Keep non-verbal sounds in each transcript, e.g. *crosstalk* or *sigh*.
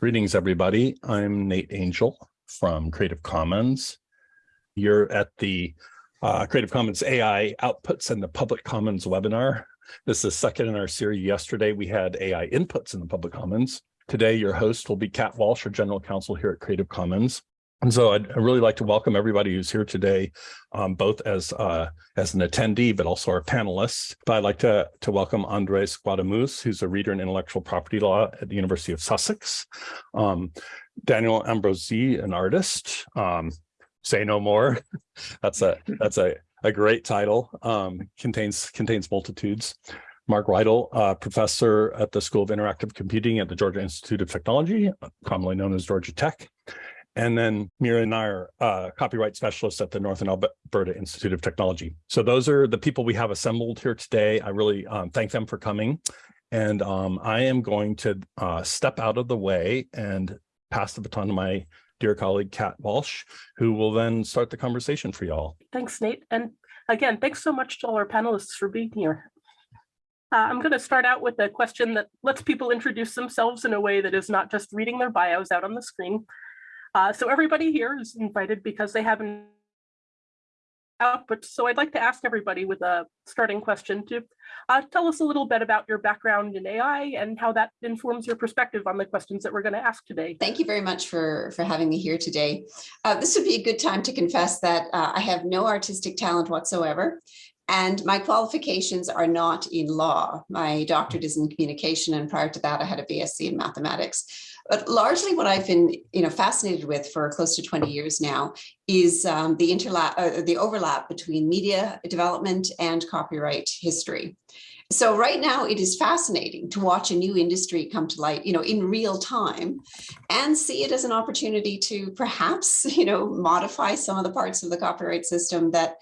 Greetings, everybody. I'm Nate Angell from Creative Commons. You're at the uh, Creative Commons AI Outputs and the Public Commons webinar. This is second in our series. Yesterday, we had AI inputs in the public commons. Today, your host will be Kat Walsh, our general counsel here at Creative Commons. And so I'd, really like to welcome everybody who's here today, um, both as uh, as an attendee, but also our panelists. But I'd like to, to welcome Andres Guadamuz, who's a reader in intellectual property law at the University of Sussex. Um, Daniel Ambrosi, an artist. Um, say no more. *laughs* that's a that's a, a great title. Um, contains contains multitudes. Mark Riedl, uh, professor at the School of Interactive Computing at the Georgia Institute of Technology, commonly known as Georgia Tech and then Meera and Nair, uh, copyright specialist at the Northern Alberta Institute of Technology. So those are the people we have assembled here today. I really um, thank them for coming. And um, I am going to uh, step out of the way and pass the baton to my dear colleague, Kat Walsh, who will then start the conversation for y'all. Thanks, Nate. And again, thanks so much to all our panelists for being here. Uh, I'm going to start out with a question that lets people introduce themselves in a way that is not just reading their bios out on the screen, uh, so everybody here is invited because they have an output. So I'd like to ask everybody with a starting question to uh, tell us a little bit about your background in AI and how that informs your perspective on the questions that we're going to ask today. Thank you very much for, for having me here today. Uh, this would be a good time to confess that uh, I have no artistic talent whatsoever. And my qualifications are not in law. My doctorate is in communication, and prior to that, I had a BSc in mathematics. But largely what I've been you know, fascinated with for close to 20 years now is um, the, interlap, uh, the overlap between media development and copyright history. So right now it is fascinating to watch a new industry come to light, you know, in real time and see it as an opportunity to perhaps, *laughs* you know, modify some of the parts of the copyright system that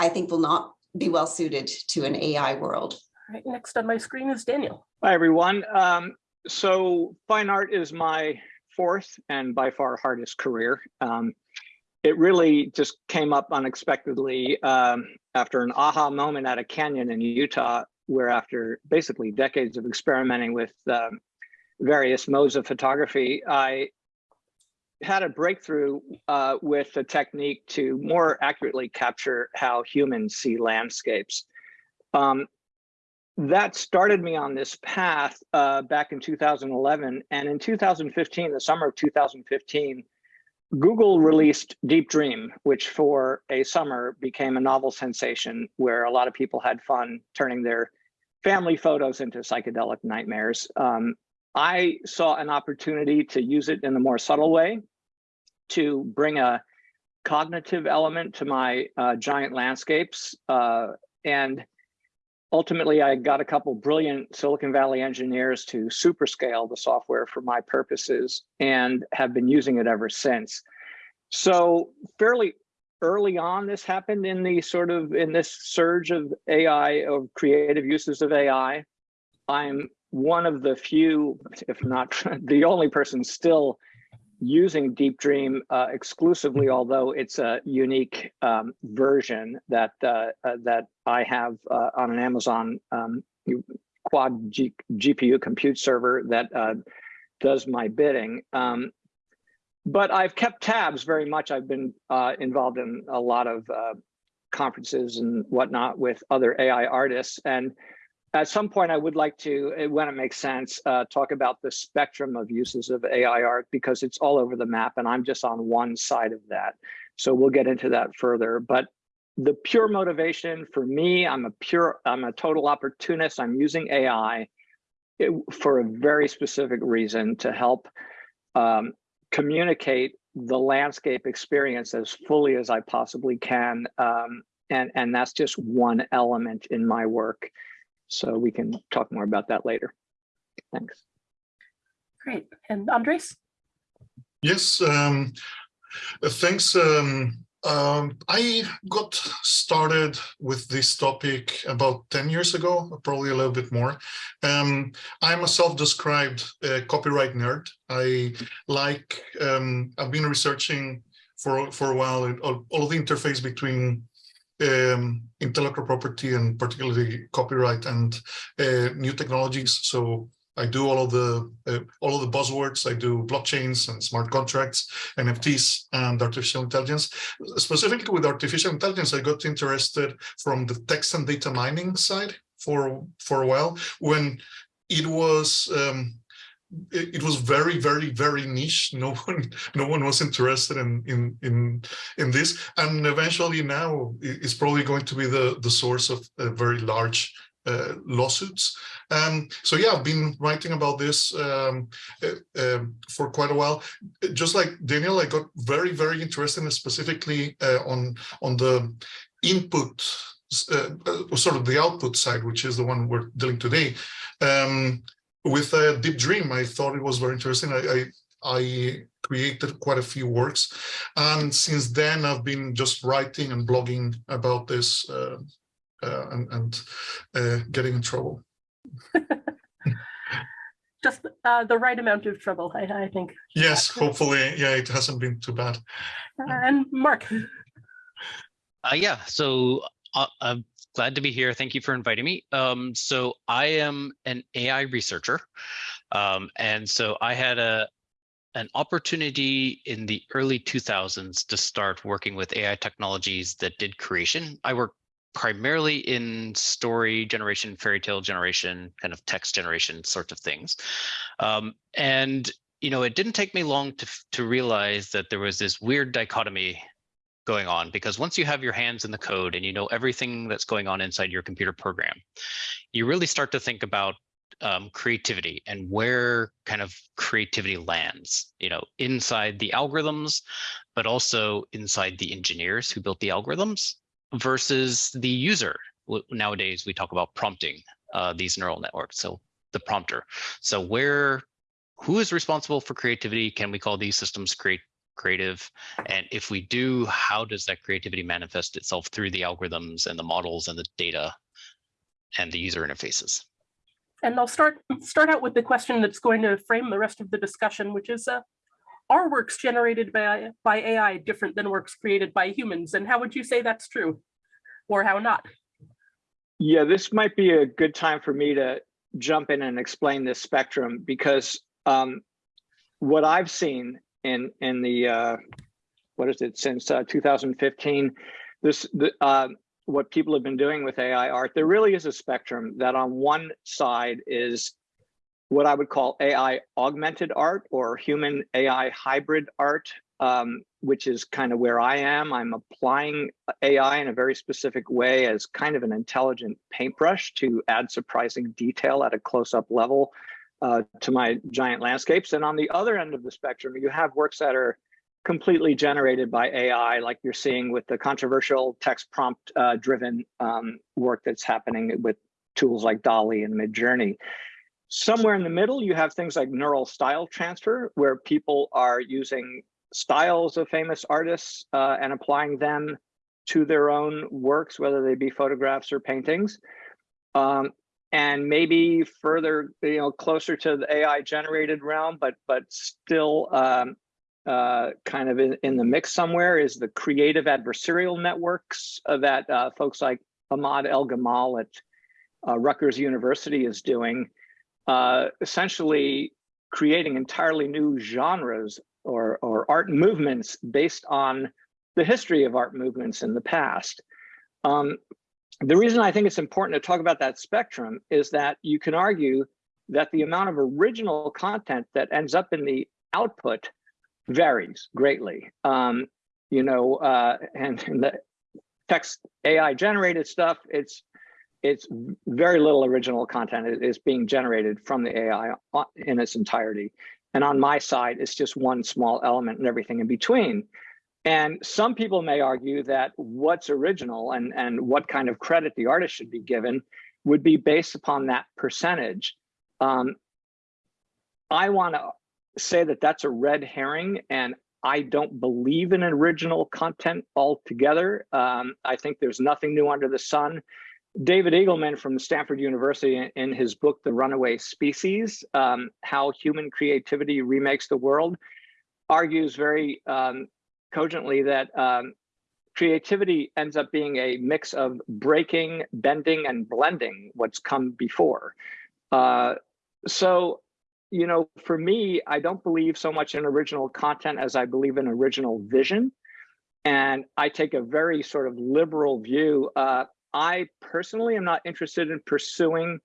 I think will not be well suited to an AI world. All right, next on my screen is Daniel. Hi, everyone. Um, so fine art is my fourth and by far hardest career. Um, it really just came up unexpectedly um, after an aha moment at a canyon in Utah, where after basically decades of experimenting with um, various modes of photography, I had a breakthrough uh, with a technique to more accurately capture how humans see landscapes. Um, that started me on this path uh, back in 2011. And in 2015, the summer of 2015, Google released Deep Dream, which for a summer became a novel sensation where a lot of people had fun turning their family photos into psychedelic nightmares. Um, I saw an opportunity to use it in a more subtle way to bring a cognitive element to my uh, giant landscapes. Uh, and ultimately, I got a couple brilliant Silicon Valley engineers to superscale the software for my purposes and have been using it ever since. So fairly early on, this happened in the sort of in this surge of AI, of creative uses of AI. I'm one of the few, if not *laughs* the only person still using Deep Dream uh, exclusively, mm-hmm. although it's a unique um, version that uh, uh, that I have uh, on an Amazon um, quad G GPU compute server that uh, does my bidding. Um, but I've kept tabs very much. I've been uh, involved in a lot of conferences and whatnot with other AI artists, and at some point, I would like to, eh, when it makes sense, uh, talk about the spectrum of uses of AI art because it's all over the map and I'm just on one side of that. So we'll get into that further. But the pure motivation for me, I'm a pure, I'm a total opportunist. I'm using AI it, for a very specific reason to help um, communicate the landscape experience as fully as I possibly can. Um, and, and that's just one element in my work. So we can talk more about that later. Thanks. Great. And Andres? Yes, um, thanks. Um, um, I got started with this topic about 10 years ago, probably a little bit more. Um, I'm a self-described uh, copyright nerd. I like, um, I've been researching for, for a while all, all the interface between um, intellectual property and particularly copyright and uh, new technologies. So I do all of the uh, all of the buzzwords. I do blockchains and smart contracts, NFTs, and artificial intelligence. Specifically with artificial intelligence, I got interested from the text and data mining side for for a while when it was um, it, it, was very very very niche no *laughs* one no one was interested in in in in this and eventually now it's probably going to be the the source of a very large uh, lawsuits. Um, so yeah, I've been writing about this um, uh, um, for quite a while. Just like Daniel, I got very, very interested specifically uh, on on the input, uh, uh, sort of the output side, which is the one we're dealing today. Um, with a Deep Dream, I thought it was very interesting. I, I I created quite a few works. And since then, I've been just writing and blogging about this uh, uh, and, and uh, getting in trouble. *laughs* Just uh, the right amount of trouble, I, I think. Yes, hopefully, yeah, it hasn't been too bad. and Mark. Uh, yeah, so uh, I'm glad to be here. Thank you for inviting me. Um, so I am an AI researcher. Um, and so I had a an opportunity in the early 2000s to start working with AI technologies that did creation. I worked primarily in story generation, fairy tale generation, kind of text generation sorts of things. Um, and you know, it didn't take me long to to realize that there was this weird dichotomy going on because once you have your hands in the code and you know everything that's going on inside your computer program, you really start to think about um, creativity and where kind of creativity lands, you know, inside the algorithms, but also inside the engineers who built the algorithms versus the user. Nowadays, we talk about prompting uh, these neural networks. So the prompter. So where, who is responsible for creativity? Can we call these systems create creative? And if we do, how does that creativity manifest itself through the algorithms and the models and the data and the user interfaces? And I'll start start out with the question that's going to frame the rest of the discussion, which is, uh, are works generated by, by AI different than works created by humans? And how would you say that's true or how not? Yeah, this might be a good time for me to jump in and explain this spectrum because um, what I've seen in in the uh, what is it since uh, 2015, this the, uh, what people have been doing with AI art, there really is a spectrum that on one side is what I would call AI augmented art or human AI hybrid art, um, which is kind of where I am. I'm applying AI in a very specific way as kind of an intelligent paintbrush to add surprising detail at a close-up level uh, to my giant landscapes. And on the other end of the spectrum, you have works that are completely generated by AI, like you're seeing with the controversial text prompt uh, driven um, work that's happening with tools like DALL-E and Midjourney. Somewhere in the middle, you have things like neural style transfer, where people are using styles of famous artists uh, and applying them to their own works, whether they be photographs or paintings. Um, and maybe further, you know, closer to the AI generated realm, but but still um, uh, kind of in, in, the mix somewhere is the creative adversarial networks that uh, folks like Ahmad Elgammal at uh, Rutgers University is doing uh, essentially creating entirely new genres or, or art movements based on the history of art movements in the past. Um, the reason I think it's important to talk about that spectrum is that you can argue that the amount of original content that ends up in the output varies greatly. Um, you know, uh, and, and the text AI generated stuff, it's it's very little original content is being generated from the AI in its entirety. And on my side, it's just one small element and everything in between. And some people may argue that what's original and, and what kind of credit the artist should be given would be based upon that percentage. Um, I want to say that that's a red herring and I don't believe in original content altogether. Um, I think there's nothing new under the sun. David Eagleman from Stanford University in his book, The Runaway Species, um, How Human Creativity Remakes the World, argues very um, cogently that um, creativity ends up being a mix of breaking, bending, and blending what's come before. Uh, so, you know, for me, I don't believe so much in original content as I believe in original vision. And I take a very sort of liberal view. Uh, I personally am not interested in pursuing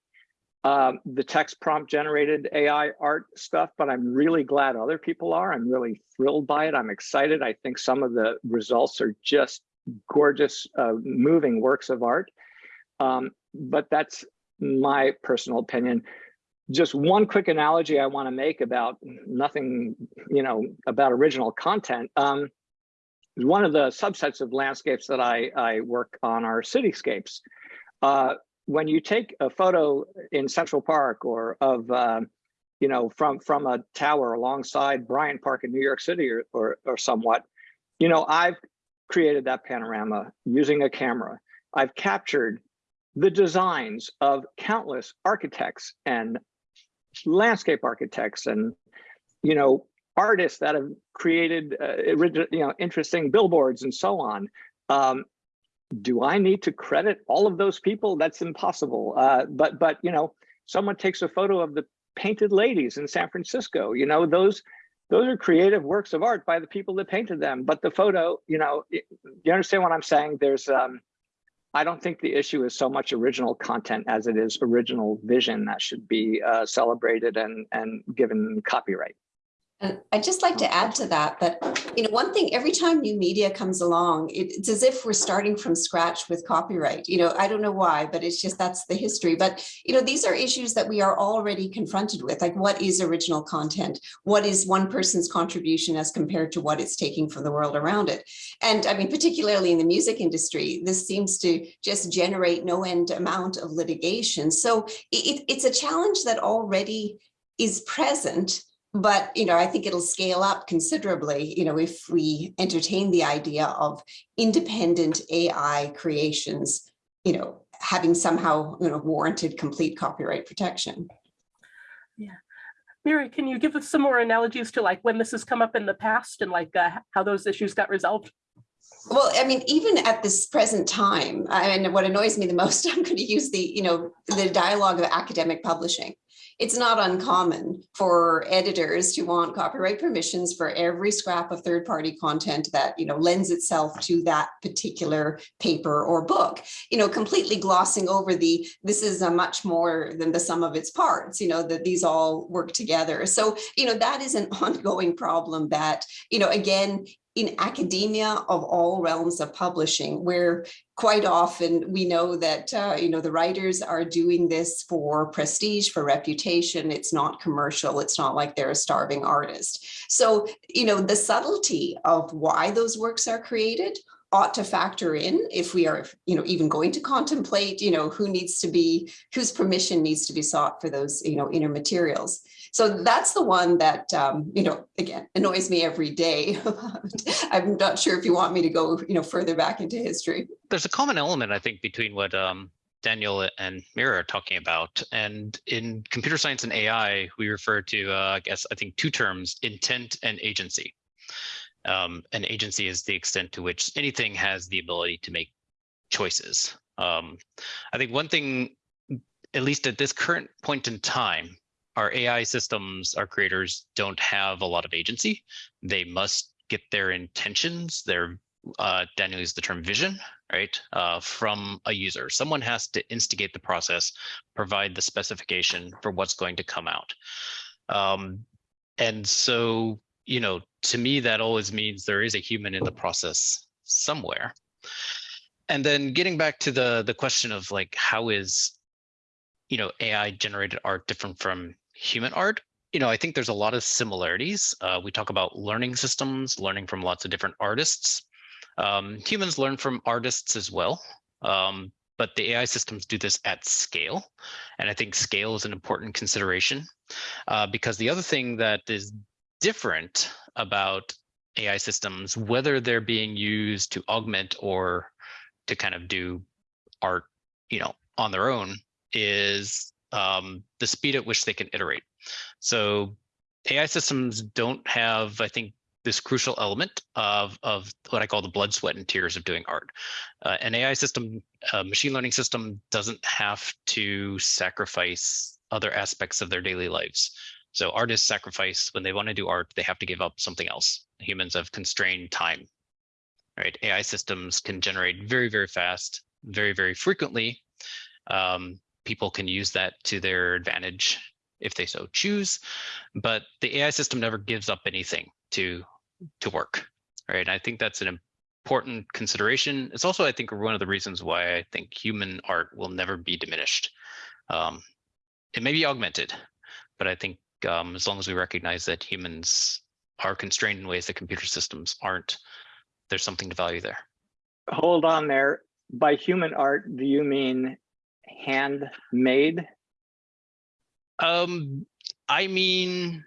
um, the text prompt generated AI art stuff, but I'm really glad other people are. I'm really thrilled by it. I'm excited. I think some of the results are just gorgeous, uh, moving works of art. Um, but that's my personal opinion. Just one quick analogy I want to make about nothing, you know, about original content. Um, one of the subsets of landscapes that I, I work on are cityscapes. Uh, when you take a photo in Central Park or of, uh, you know, from from a tower alongside Bryant Park in New York City or, or, or somewhat, you know, I've created that panorama using a camera. I've captured the designs of countless architects and landscape architects and, you know, artists that have created uh, you know interesting billboards and so on um, do i need to credit all of those people? That's impossible. Uh, but but you know someone takes a photo of the painted ladies in san francisco you know those those are creative works of art by the people that painted them. But the photo you know you understand what i'm saying? There's um i don't think the issue is so much original content as it is original vision that should be uh, celebrated and and given copyright And I'd just like to oh, add to that, that, you know, one thing, every time new media comes along, it- it's as if we're starting from scratch with copyright. You know, I don't know why, but it's just, that's the history. But, you know, these are issues that we are already confronted with, like what is original content? What is one person's contribution as compared to what it's taking from the world around it? And I mean, particularly in the music industry, this seems to just generate no end amount of litigation. So it, it's a challenge that already is present but, you know, I think it'll scale up considerably, you know, if we entertain the idea of independent AI creations, you know, having somehow, you know, warranted complete copyright protection. Yeah mary, can you give us some more analogies to like when this has come up in the past and like uh, how those issues got resolved? Well, I mean, even at this present time, I mean, what annoys me the most, *laughs* I'm going to use the, you know, the dialogue of academic publishing. It's not uncommon for editors to want copyright permissions for every scrap of third-party content that, you know, lends itself to that particular paper or book, you know, completely glossing over the, this is a much more than the sum of its parts, you know, that these all work together. So, you know, that is an *laughs* ongoing problem that, you know, again, in academia of all realms of publishing, where quite often we know that, uh, you know, the writers are doing this for prestige, for reputation. It's not commercial. It's not like they're a starving artist. So, you know, the subtlety of why those works are created ought to factor in if we are, you know, even going to contemplate, you know, who needs to be, whose permission needs to be sought for those, you know, inner materials. So that's the one that, um, you know, again, annoys me every day. *laughs* I'm not sure if you want me to go, you know, further back into history. There's a common element, I think, between what um, Daniel and Meera are talking about. And in computer science and AI, we refer to, uh, I guess, I think two terms, intent and agency. Um, an agency is the extent to which anything has the ability to make choices. Um, I think one thing, at least at this current point in time, our AI systems, our creators don't have a lot of agency. They must get their intentions, their uh, Daniel used the term vision, right, uh, from a user. Someone has to instigate the process, provide the specification for what's going to come out. Um, and so, you know, to me, that always means there is a human in the process somewhere. And then getting back to the the question of like, how is, you know, AI generated art different from human art? You know, I think there's a lot of similarities. Uh, we talk about learning systems, learning from lots of different artists. Um, humans learn from artists as well, um, but the AI systems do this at scale. And I think scale is an important consideration uh, because the other thing that is different about AI systems, whether they're being used to augment or to kind of do art, you know, on their own, is um, the speed at which they can iterate. So AI systems don't have, I think, this crucial element of, of what I call the blood, sweat, and tears of doing art. Uh, an AI system, a machine learning system doesn't have to sacrifice other aspects of their daily lives. So artists sacrifice when they want to do art, they have to give up something else. Humans have constrained time. Right? AI systems can generate very, very fast, very, very frequently. Um, people can use that to their advantage if they so choose, but the AI system never gives up anything to to work. Right? And I think that's an important consideration. It's also, I think, one of the reasons why I think human art will never be diminished. Um, it may be augmented, but I think um, as long as we recognize that humans are constrained in ways that computer systems aren't, there's something to value there. Hold on there. By human art, do you mean handmade? Um, I mean,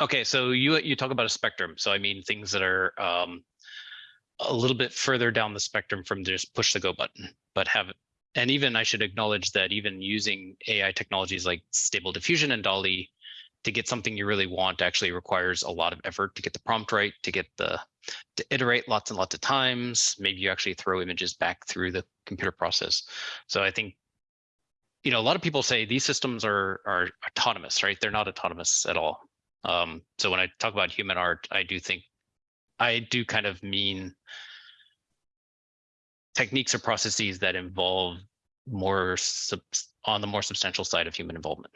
okay, so you you talk about a spectrum. So I mean things that are um, a little bit further down the spectrum from just push the go button, but have and even I should acknowledge that even using AI technologies like Stable Diffusion and DALL-E to get something you really want actually requires a lot of effort to get the prompt right, to get the to iterate lots and lots of times. Maybe you actually throw images back through the computer process. So I think you know, a lot of people say these systems are are autonomous, right? They're not autonomous at all. Um, so when I talk about human art, I do think I do kind of mean techniques or processes that involve more on the more substantial side of human involvement.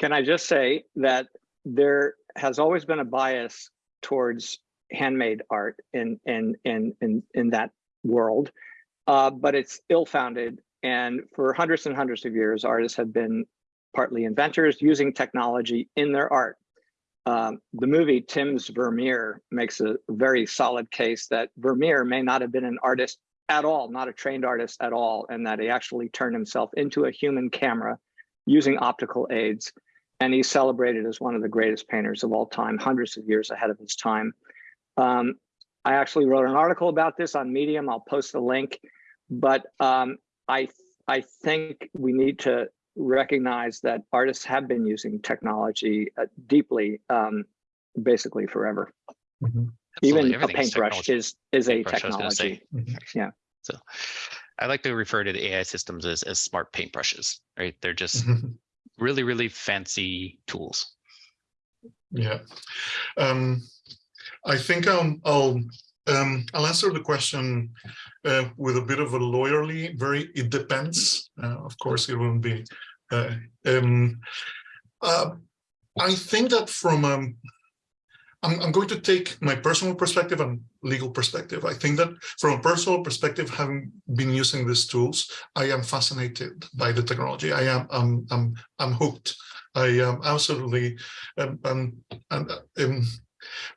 Can I just say that there has always been a bias towards handmade art in in in in in that world, uh, but it's ill-founded. And for hundreds and hundreds of years, artists have been partly inventors using technology in their art. Um, the movie Tim's Vermeer makes a very solid case that Vermeer may not have been an artist at all, not a trained artist at all, and that he actually turned himself into a human camera using optical aids. And he's celebrated as one of the greatest painters of all time, hundreds of years ahead of his time. Um, I actually wrote an article about this on Medium. I'll post the link, but um, I I think we need to recognize that artists have been using technology uh, deeply, um, basically forever. Mhm. Even a paintbrush technology. is is a Paintbrush, I was gonna technology. Yeah. So I like to refer to the AI systems as, as smart paintbrushes, right? They're just. *laughs* really, really fancy tools. Yeah. Um, I think I'll, I'll, um, I'll answer the question uh, with a bit of a lawyerly, very, it depends. Uh, of course, it won't be. Uh, um, uh, I think that from, I'm, I'm going to take my personal perspective and legal perspective. I think that from a personal perspective, having been using these tools, I am fascinated by the technology. I am, I'm, I'm, I'm hooked. I am absolutely, um, um, and um,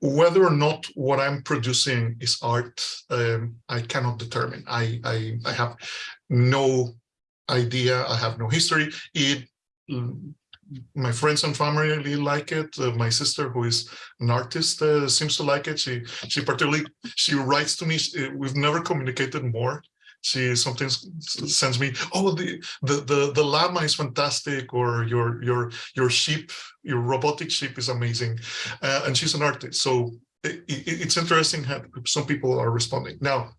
whether or not what I'm producing is art, um, I cannot determine. I, I, I have no idea. I have no history. It, my friends and family really like it. Uh, my sister, who is an artist, uh, seems to like it. She, she particularly, she writes to me. She, we've never communicated more she sometimes sends me oh the the the, the llama is fantastic or your your your sheep your robotic sheep is amazing uh, and she's an artist so it, it, it's interesting how some people are responding now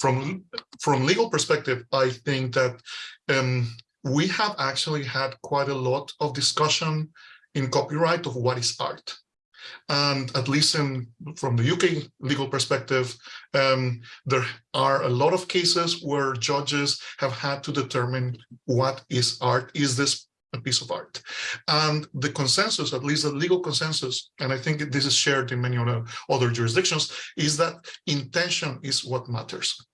from from legal perspective i think that um, we have actually had quite a lot of discussion in copyright of what is art and at least in from the UK legal perspective, um, there are a lot of cases where judges have had to determine what is art. Is this a piece of art? And the consensus, at least the legal consensus, and I think this is shared in many other jurisdictions, is that intention is what matters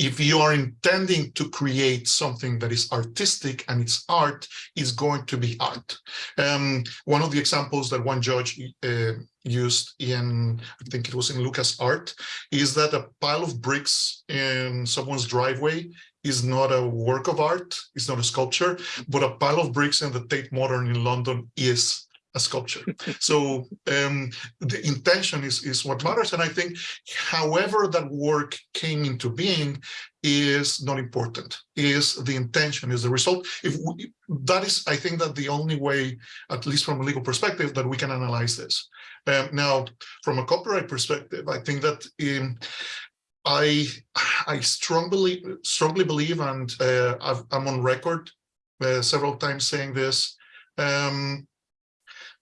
if you are intending to create something that is artistic and it's art, it's going to be art. Um, one of the examples that one judge uh, used in, I think it was in Lucas Art, is that a pile of bricks in someone's driveway is not a work of art, it's not a sculpture, but a pile of bricks in the Tate Modern in London is a sculpture. so um, the intention is, is what matters. And I think however that work came into being is not important, is the intention, is the result. If we, that is, I think that the only way, at least from a legal perspective, that we can analyze this. Um, now, from a copyright perspective, I think that um, I I strongly strongly believe, and uh, i am on record uh, several times saying this, um,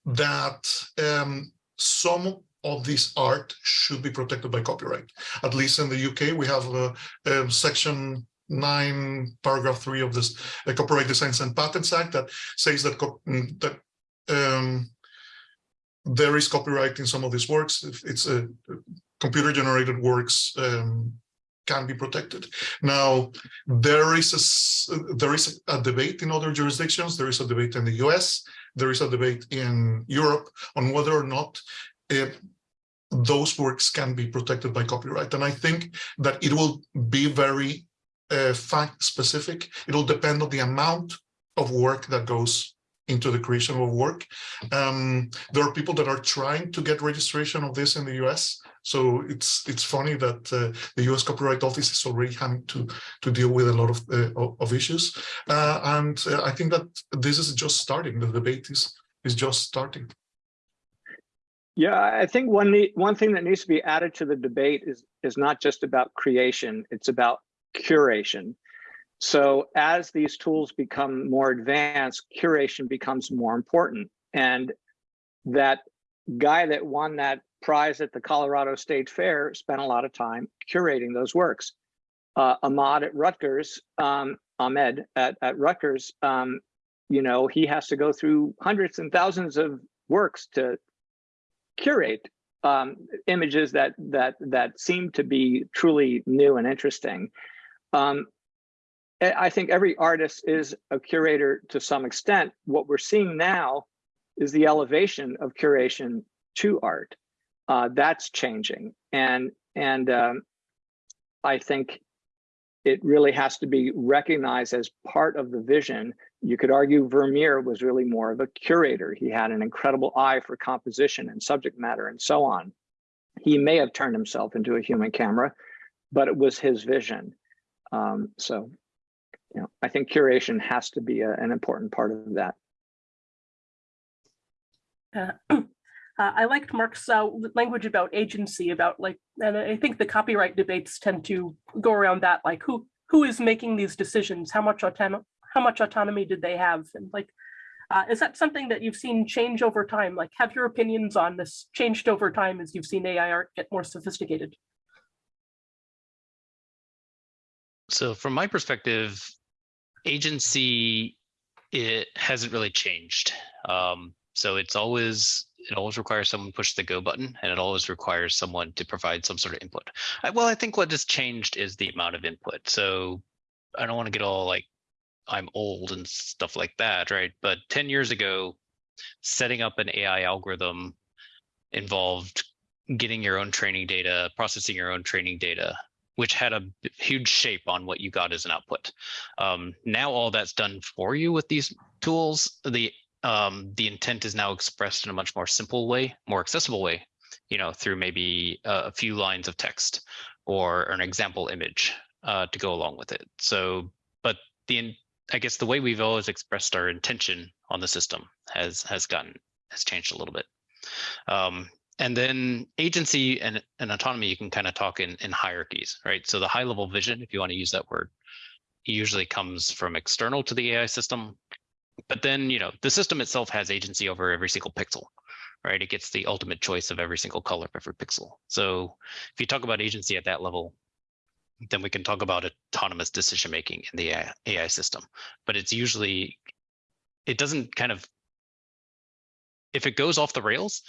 that um, some of this art should be protected by copyright. At least in the UK, we have um, section 9, paragraph 3 of this uh, Copyright Designs and Patents Act that says that, mm, that um, there is copyright in some of these works. If it's a computer generated works um, can be protected. Now, there is a there is a debate in other jurisdictions. There is a debate in the US. There is a debate in Europe on whether or not if those works can be protected by copyright. And I think that it will be very uh, fact specific. It will depend on the amount of work that goes into the creation of work. Um, there are people that are trying to get registration of this in the US. So it's it's funny that uh, the U.S. Copyright Office is already having to to deal with a lot of uh, of issues, uh, and uh, I think that this is just starting. The debate is is just starting. Yeah, I think one one thing that needs to be added to the debate is is not just about creation; it's about curation. So as these tools become more advanced, curation becomes more important, and that guy that won that prize at the Colorado State Fair spent a lot of time curating those works. Uh, Ahmad at Rutgers, um, Ahmed at, at Rutgers, um, you know, he has to go through hundreds and thousands of works to curate um, images that that that seem to be truly new and interesting. Um, I think every artist is a curator to some extent. What we're seeing now is the elevation of curation to art uh, that's changing. And, and um, I think it really has to be recognized as part of the vision. You could argue Vermeer was really more of a curator. He had an incredible eye for composition and subject matter and so on. He may have turned himself into a human camera, but it was his vision. Um, so, you know, I think curation has to be a, an important part of that. Uh, *clears throat* Uh, I liked Mark's uh, language about agency, about like, and I think the copyright debates tend to go around that, like who who is making these decisions, how much autonomy, how much autonomy did they have, and like, uh, is that something that you've seen change over time? Like, have your opinions on this changed over time as you've seen AI art get more sophisticated? So from my perspective, agency it hasn't really changed. Um, so it's always it always requires someone to push the go button and it always requires someone to provide some sort of input. I, well, I think what has changed is the amount of input. So I don't want to get all like I'm old and stuff like that, right? But 10 years ago, setting up an AI algorithm involved getting your own training data, processing your own training data, which had a huge shape on what you got as an output. Um, now all that's done for you with these tools. The um, the intent is now expressed in a much more simple way, more accessible way, you know, through maybe a, a few lines of text or an example image uh, to go along with it. So, but the I guess the way we've always expressed our intention on the system has has gotten has changed a little bit. Um, and then agency and, and autonomy, you can kind of talk in, in hierarchies, right? So the high level vision, if you want to use that word, usually comes from external to the AI system but then, you know, the system itself has agency over every single pixel, right? It gets the ultimate choice of every single color of every pixel. So if you talk about agency at that level, then we can talk about autonomous decision making in the AI, AI system. But it's usually, it doesn't kind of, if it goes off the rails,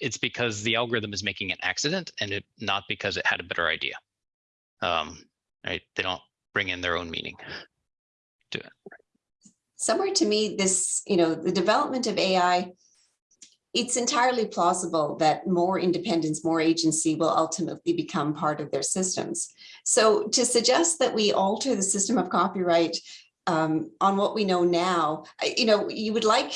it's because the algorithm is making an accident and it not because it had a better idea. Um, right? They don't bring in their own meaning to it somewhere to me, this, you know, the development of AI, it's entirely plausible that more independence, more agency will ultimately become part of their systems. So to suggest that we alter the system of copyright um, on what we know now, you know, you would like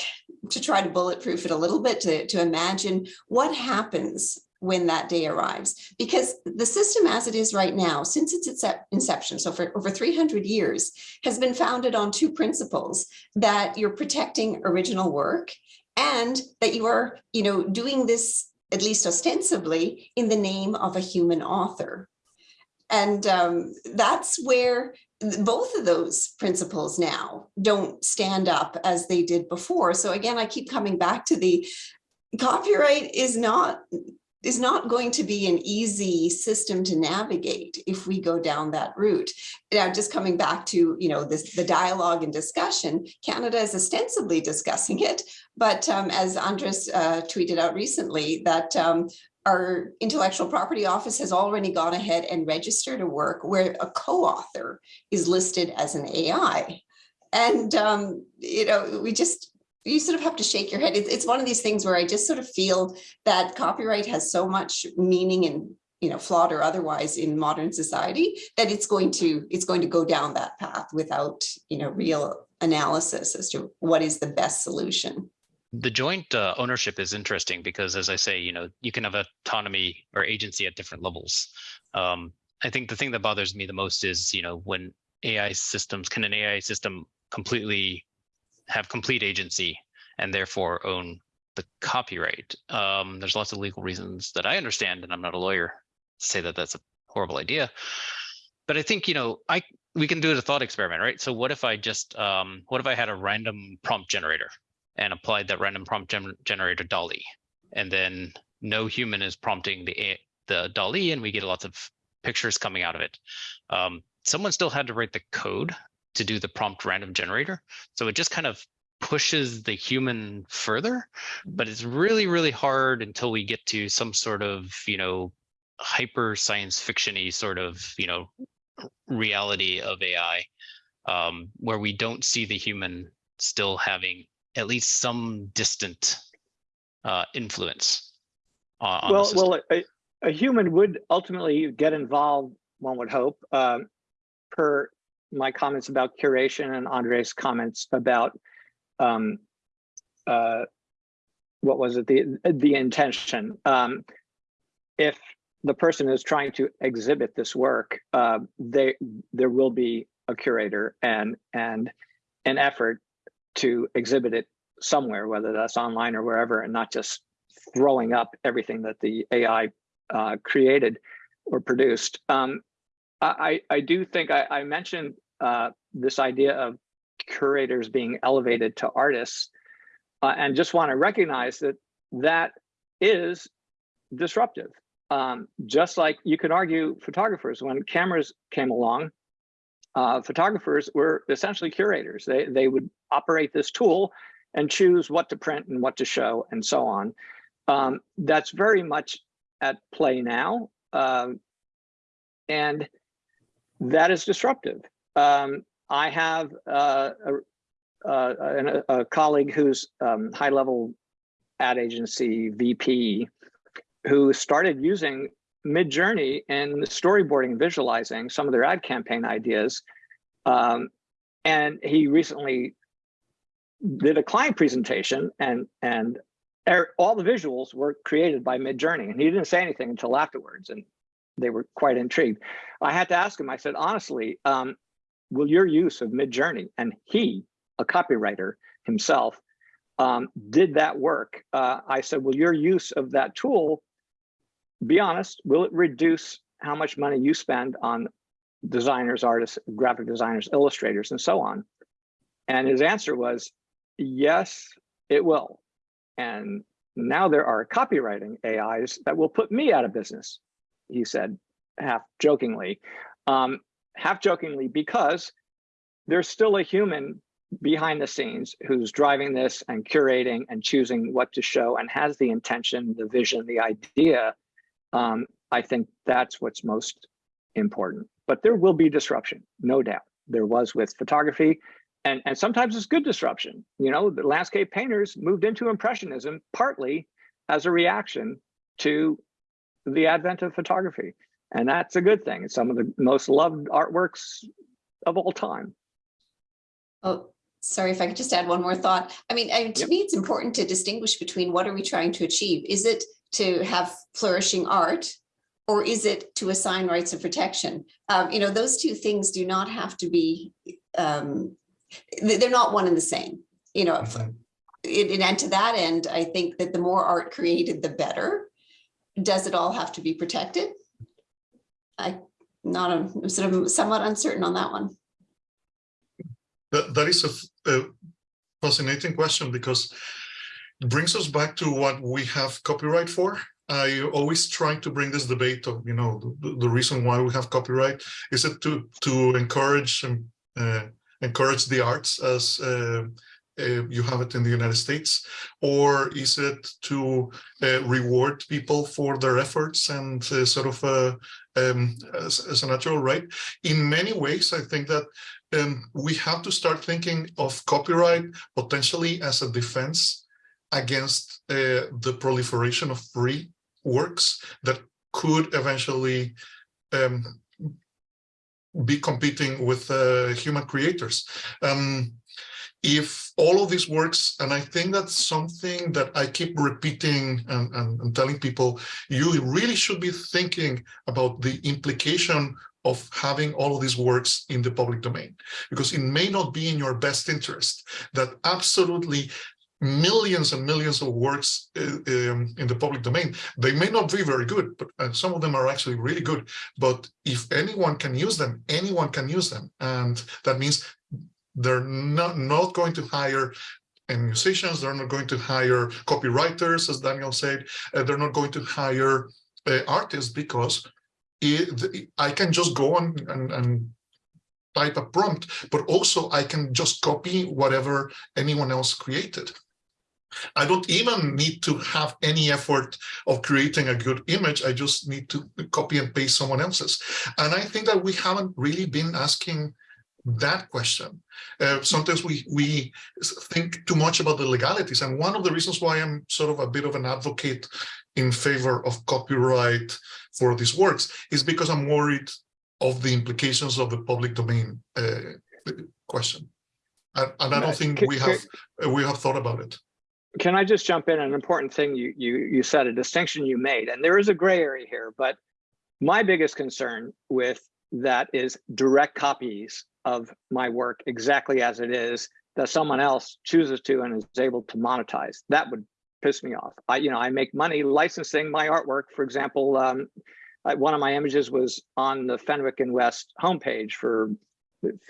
to try to bulletproof it a little bit to, to imagine what happens when that day arrives. Because the system as it is right now, since its inception, so for over 300 years, has been founded on two principles, that you're protecting original work and that you are you know, doing this, at least ostensibly, in the name of a human author. And um, that's where both of those principles now don't stand up as they did before. So again, I keep coming back to the copyright is not is not going to be an easy system to navigate if we go down that route. Now, just coming back to, you know, this, the dialogue and discussion, Canada is ostensibly discussing it, but um, as Andres uh, tweeted out recently, that um, our intellectual property office has already gone ahead and registered a work where a co-author is listed as an AI. And, um, you know, we just, you sort of have to shake your head. It's, one of these things where I just sort of feel that copyright has so much meaning and, you know, flawed or otherwise in modern society that it's going to, it's going to go down that path without, you know, real analysis as to what is the best solution. The joint uh, ownership is interesting because, as I say, you know, you can have autonomy or agency at different levels. Um, I think the thing that bothers me the most is, you know, when AI systems can an AI system completely have complete agency and therefore own the copyright. Um, there's lots of legal reasons that I understand, and I'm not a lawyer to say that that's a horrible idea. But I think you know, I we can do it a thought experiment, right? So what if I just um, what if I had a random prompt generator and applied that random prompt gen generator DALL-E, and then no human is prompting the the DALL-E, and we get lots of pictures coming out of it. Um, someone still had to write the code to do the prompt random generator. So it just kind of pushes the human further, but it's really, really hard until we get to some sort of, you know, hyper science fictiony sort of, you know, reality of AI, um, where we don't see the human still having at least some distant uh, influence on, on Well, well, a, a human would ultimately get involved, one would hope, um, per my comments about curation and Andre's comments about um, uh, what was it, the, the intention. Um, if the person is trying to exhibit this work, uh, they, there will be a curator and, and an effort to exhibit it somewhere, whether that's online or wherever, and not just throwing up everything that the AI uh, created or produced. Um, I, I do think I, I mentioned uh, this idea of curators being elevated to artists, uh, and just want to recognize that that is disruptive. Um, just like you could argue photographers, when cameras came along, uh, photographers were essentially curators. They, they would operate this tool and choose what to print and what to show and so on. Um, that's very much at play now. Um, and that is disruptive. Um, I have uh, a, a, a, colleague who's um, high level ad agency VP who started using Midjourney in storyboarding visualizing some of their ad campaign ideas. Um, and he recently did a client presentation and and er, all the visuals were created by Midjourney and he didn't say anything until afterwards and they were quite intrigued. I had to ask him, I said, honestly, um, will your use of Midjourney, and he, a copywriter himself, um, did that work. Uh, I said, will your use of that tool, be honest, will it reduce how much money you spend on designers, artists, graphic designers, illustrators, and so on? And his answer was, yes, it will. And now there are copywriting AIs that will put me out of business, he said, half jokingly. Um, half jokingly because there's still a human behind the scenes who's driving this and curating and choosing what to show and has the intention, the vision, the idea. Um, I think that's what's most important. But there will be disruption, no doubt. There was with photography, and, and sometimes it's good disruption. You know, the landscape painters moved into Impressionism partly as a reaction to the advent of photography. And that's a good thing. It's some of the most loved artworks of all time. Oh, sorry if I could just add one more thought. I mean, I, to Yep. me, it's important to distinguish between what are we trying to achieve? Is it to have flourishing art? Or is it to assign rights of protection? Um, you know, those two things do not have to be, um, they- they're not one and the same, you know. it- and to that end, I think that the more art created, the better. Does it all have to be protected? I, not, I'm sort of somewhat uncertain on that one. That, That is a fascinating question because brings us back to what we have copyright for. I always try to bring this debate of, you know, the, the reason why we have copyright is it to to encourage um, uh, encourage the arts as uh, uh, you have it in the United States, or is it to uh, reward people for their efforts and uh, sort of uh, um, as, as a natural right? In many ways, I think that um, we have to start thinking of copyright potentially as a defense against uh, the proliferation of free works that could eventually um, be competing with uh, human creators. Um, if all of these works, and I think that's something that I keep repeating and, and, and telling people, you really should be thinking about the implication of having all of these works in the public domain, because it may not be in your best interest that absolutely millions and millions of works uh, um, in the public domain. They may not be very good, but uh, some of them are actually really good. But if anyone can use them, anyone can use them. And that means they're not, not going to hire and musicians, they're not going to hire copywriters, as Daniel said, uh, they're not going to hire uh, artists because it, I can just go on and, and type a prompt, but also I can just copy whatever anyone else created. I don't even need to have any effort of creating a good image. I just need to copy and paste someone else's. And I think that we haven't really been asking that question. Uh, sometimes we we think too much about the legalities. And one of the reasons why I'm sort of a bit of an advocate in favor of copyright for these works is because I'm worried of the implications of the public domain uh, question. And, and I don't think we have we have thought about it. Can I just jump in? An important thing you you you said a distinction you made, and there is a gray area here. But my biggest concern with that is direct copies of my work exactly as it is that someone else chooses to and is able to monetize. That would piss me off. I you know I make money licensing my artwork. For example, um, one of my images was on the Fenwick and West homepage for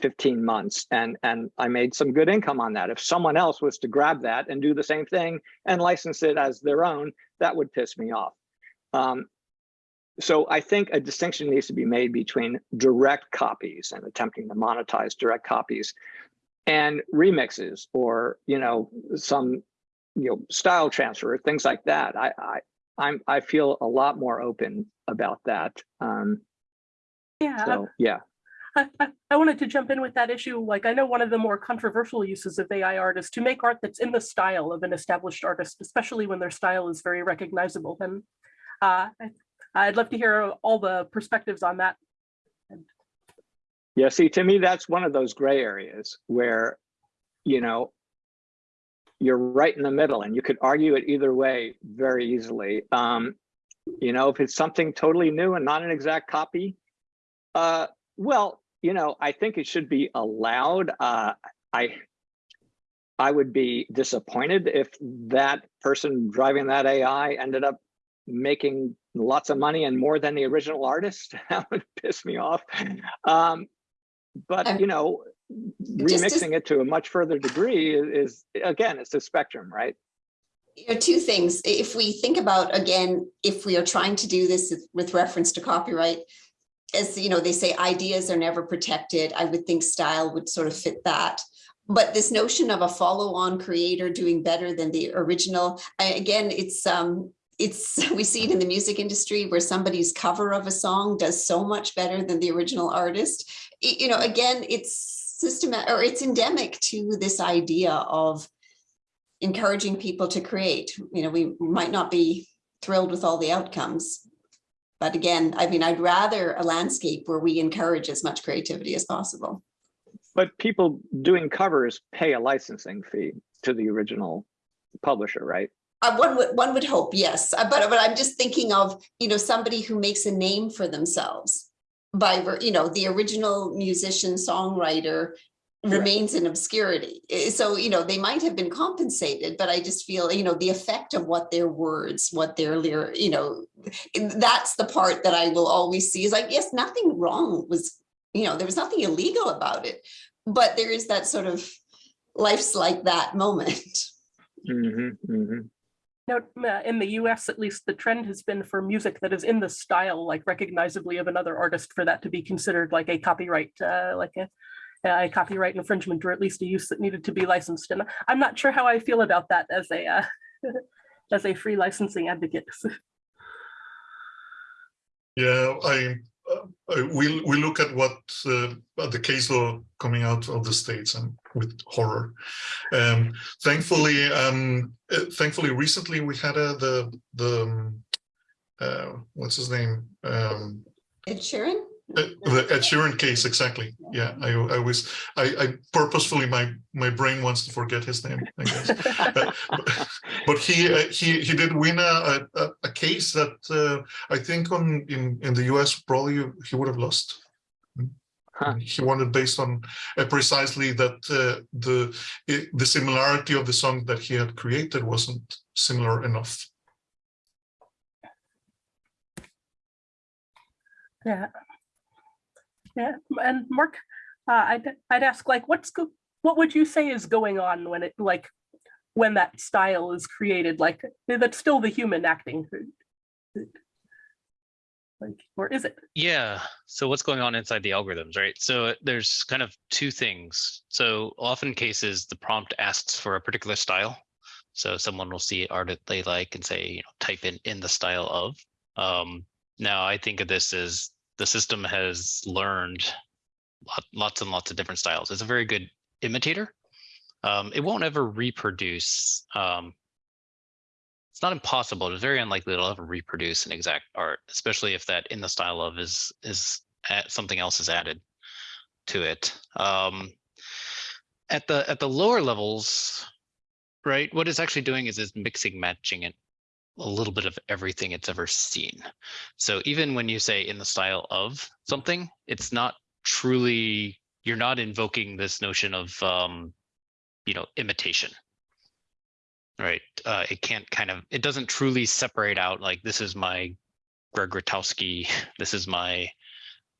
15 months and and I made some good income on that. If someone else was to grab that and do the same thing and license it as their own, that would piss me off. Um, so I think a distinction needs to be made between direct copies and attempting to monetize direct copies and remixes or you know some you know style transfer things like that. I I I'm I feel a lot more open about that. Um, Yeah, so yeah. I, *laughs* I, wanted to jump in with that issue. Like, I know one of the more controversial uses of AI art is to make art that's in the style of an established artist, especially when their style is very recognizable. And uh, I, I'd love to hear all the perspectives on that. Yeah, see, to me, that's one of those gray areas where, you know, you're right in the middle and you could argue it either way very easily. Um, you know, if it's something totally new and not an exact copy, uh, well, you know, I think it should be allowed. Uh, I I would be disappointed if that person driving that AI ended up making lots of money and more than the original artist. *laughs* that would piss me off. Um, but Um, you know, to- remixing it to a much further degree is, is again, it's a spectrum, right? you know, two things. If we think about, again, if we are trying to do this with reference to copyright, as you know, they say ideas are never protected. I would think style would sort of fit that. But this notion of a follow-on creator doing better than the original, again, it's um, it's *laughs* we see it in the music industry where somebody's cover of a song does so much better than the original artist. Y- You know, again, it's systematic or it's endemic to this idea of encouraging people to create. You know, we might not be thrilled with all the outcomes. But again, I mean, I'd rather a landscape where we encourage as much creativity as possible. But people doing covers pay a licensing fee to the original publisher, right? Uh, one would one would hope, yes. Uh, but but I'm just thinking of you know somebody who makes a name for themselves by you know the original musician songwriter remains in obscurity. So you know they might have been compensated, but I just feel you know the effect of what their words, what their lyric, you know, that's the part that I will always see is like yes, nothing wrong was you know there was nothing illegal about it, but there is that sort of life's like that moment. Mhm, mhm. Now, uh, in the US, at least, the trend has been for music that is in the style, like recognizably of another artist, for that to be considered like a copyright, uh, like a, a copyright infringement, or at least a use that needed to be licensed. And I'm not sure how I feel about that as a uh, *laughs* as a free licensing advocate. *laughs* Yeah, I, uh, I we we look at what uh, at the case law coming out of the states and with horror. Um, thankfully, um, uh, thankfully, recently we had a the the um, uh, what's his name um, Ed Sheeran? Uh, the Ed Sheeran case exactly. Yeah, I I was I, I purposefully my my brain wants to forget his name. I guess. *laughs* but, but he uh, he he did win a a, a case that uh, I think on in in the U.S. probably he would have lost. Huh. He won it based on uh, precisely that uh, the i- the similarity of the song that he had created wasn't similar enough. Yeah. Yeah, *laughs* and Mark, uh, I'd, I'd ask like, what's, what would you say is going on when it, like, when that style is created, like, that's still the human acting? Like, or is it? Yeah. So what's going on inside the algorithms, right? So there's kind of two things. So often cases, the prompt asks for a particular style. So someone will see art that they like and say, you know, type in in the style of. Um, now I think of this as the system has learned lots and lots of different styles. It's a very good imitator. Um, it won't ever reproduce um, it's not impossible. It's very unlikely it'll ever reproduce an exact art, especially if that in the style of is is at, something else is added to it. Um, at the at the lower levels, right? What it's actually doing is is mixing, matching it a little bit of everything it's ever seen. So even when you say in the style of something, it's not truly you're not invoking this notion of um, you know imitation. Right uh it can't kind of it doesn't truly separate out like this is my greg Rutkowski, *laughs* this is my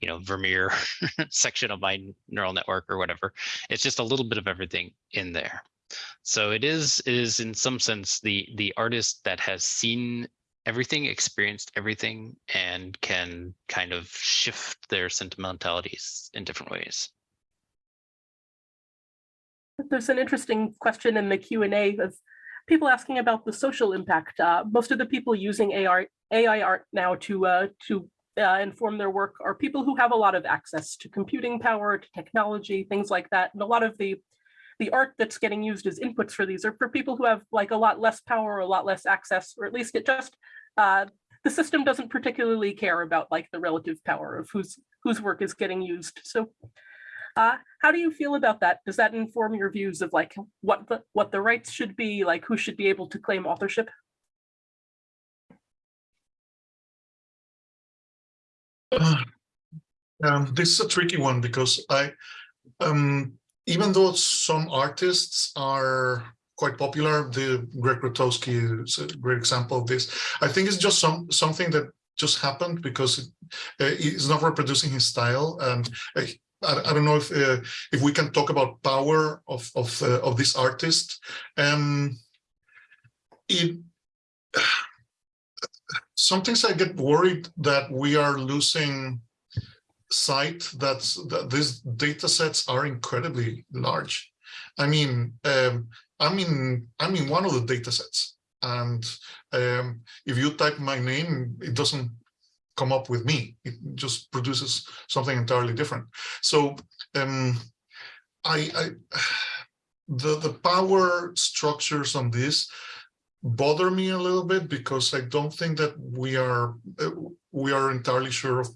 you know vermeer *laughs* section of my neural network or whatever. It's just a little bit of everything in there so it is it is in some sense the the artist that has seen everything experienced everything and can kind of shift their sentimentalities in different ways There's an interesting question in the Q and A of people asking about the social impact. Uh, most of the people using AI, AI art now to uh, to uh, inform their work are people who have a lot of access to computing power, to technology, things like that. And a lot of the the art that's getting used as inputs for these are for people who have like a lot less power, or a lot less access, or at least it just uh, the system doesn't particularly care about like the relative power of whose whose work is getting used. So uh, how do you feel about that? Does that inform your views of like what the what the rights should be, like who should be able to claim authorship? *sighs* Um, this is a tricky one because I, um, even though some artists are quite popular, the Greg Rutkowski is a great example of this. I think it's just some something that just happened because it, uh, he's not reproducing his style. And uh, I, I don't know if uh, if we can talk about power of of uh, of this artist. Um, it *sighs* sometimes I get worried that we are losing sight that that these data sets are incredibly large. I mean, um, I'm in I'm in one of the data sets, and um, if you type my name, it doesn't come up with me. It just produces something entirely different. So um, I, I *sighs* the the power structures on this bother me a little bit because I don't think that we are uh, we are entirely sure of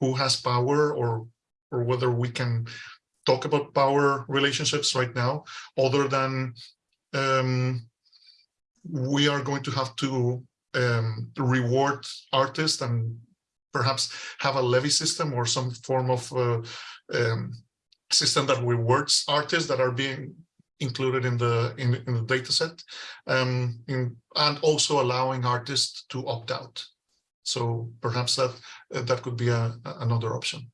who has power or or whether we can talk about power relationships right now other than um, we are going to have to um, reward artists and perhaps have a levy system or some form of uh, um, system that rewards artists that are being included in the in, in the data set um, in, and also allowing artists to opt out. So perhaps that uh, that could be a, another option.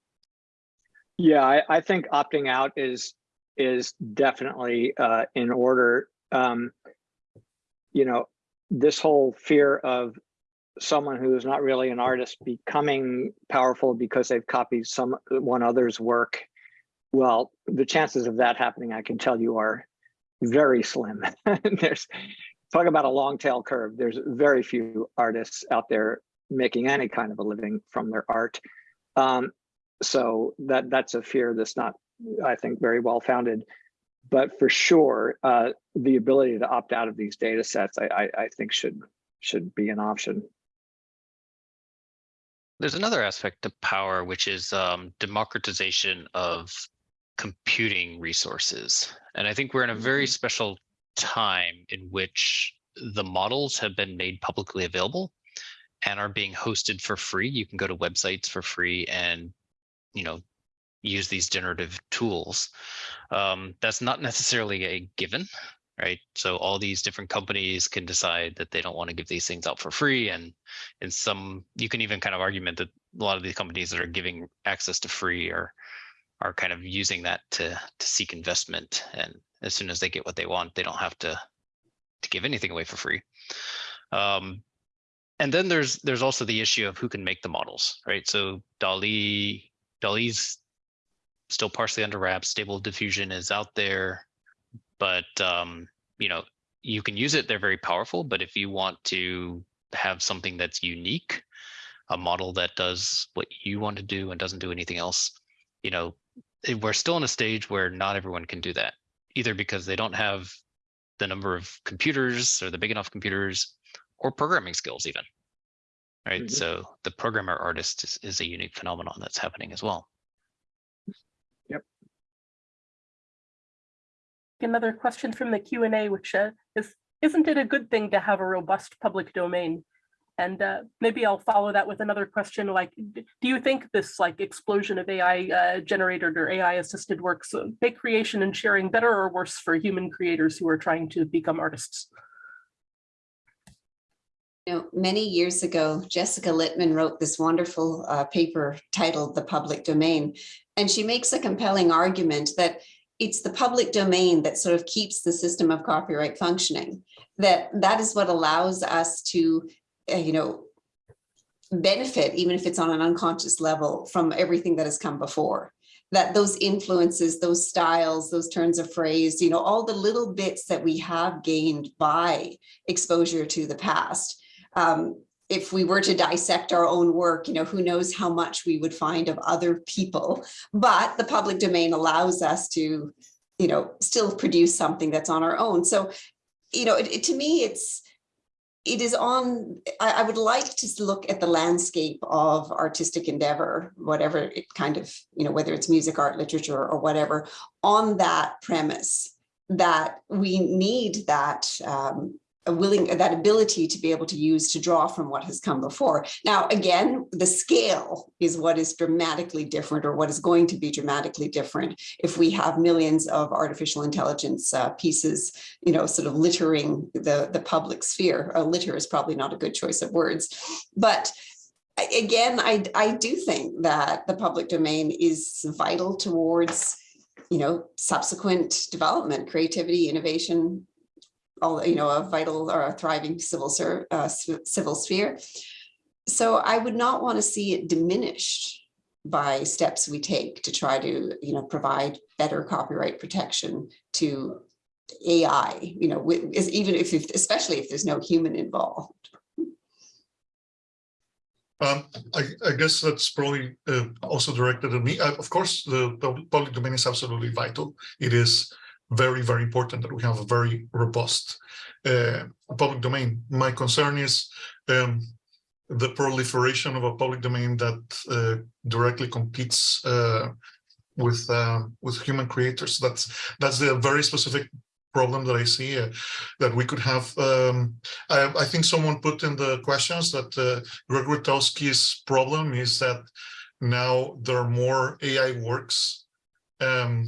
Yeah, I, I think opting out is is definitely uh, in order. Um, you know, this whole fear of someone who is not really an artist becoming powerful because they've copied some one other's work. Well, the chances of that happening, I can tell you, are very slim. *laughs* There's talk about a long tail curve. There's very few artists out there making any kind of a living from their art. Um, so that that's a fear that's not, I think, very well founded. But for sure, uh, the ability to opt out of these data sets, I, I, I think should should be an option. There's another aspect to power, which is um, democratization of computing resources. And I think we're in a very special time in which the models have been made publicly available and are being hosted for free. You can go to websites for free and, you know, use these generative tools. Um, that's not necessarily a given, right? So all these different companies can decide that they don't want to give these things out for free. And in some, you can even kind of argument that a lot of these companies that are giving access to free are are kind of using that to to seek investment. And as soon as they get what they want, they don't have to to give anything away for free. Um, and then there's there's also the issue of who can make the models, right? So DALL-E, DALL-E's still partially under wraps. Stable diffusion is out there, but um, you know you can use it. They're very powerful, but if you want to have something that's unique, a model that does what you want to do and doesn't do anything else, you know, we're still in a stage where not everyone can do that, either because they don't have the number of computers or the big enough computers or programming skills even. Right. Mhm. So the programmer artist is, is a unique phenomenon that's happening as well. Yep. Another question from the Q and A, which uh, is, isn't it a good thing to have a robust public domain? And uh, maybe I'll follow that with another question like, do you think this like explosion of AI uh, generated or AI assisted works uh, make creation and sharing better or worse for human creators who are trying to become artists? You know, many years ago, Jessica Litman wrote this wonderful uh, paper titled The Public Domain. And she makes a compelling argument that it's the public domain that sort of keeps the system of copyright functioning. That that is what allows us to, you know, benefit, even if it's on an unconscious level, from everything that has come before. That those influences, those styles, those turns of phrase, you know, all the little bits that we have gained by exposure to the past um, if we were to dissect our own work, you know, who knows how much we would find of other people, but the public domain allows us to, you know, still produce something that's on our own. So, you know, it, it- to me, it's, it is on, I, I would like to look at the landscape of artistic endeavor, whatever it kind of, you know, whether it's music, art, literature, or whatever, on that premise that we need that um, a willing that ability to be able to use to draw from what has come before. Now, again, the scale is what is dramatically different or what is going to be dramatically different if we have millions of artificial intelligence uh, pieces, you know, sort of littering the, the public sphere. Uh, litter is probably not a good choice of words, but again, I, I do think that the public domain is vital towards you know, subsequent development, creativity, innovation, all, you know, a vital or a thriving civil uh, civil sphere. So I would not want to see it diminished by steps we take to try to, you know, provide better copyright protection to AI, you know, is even if, especially if there's no human involved. Um, I, I guess that's probably uh, also directed at me. Uh, Of course, the pub- public domain is absolutely vital. It is very, very important that we have a very robust uh, public domain. My concern is um, the proliferation of a public domain that uh, directly competes uh, with uh, with human creators. That's that's the very specific problem that I see uh, that we could have. Um, I, I think someone put in the questions that uh, Greg Rutkowski's problem is that now there are more AI works um,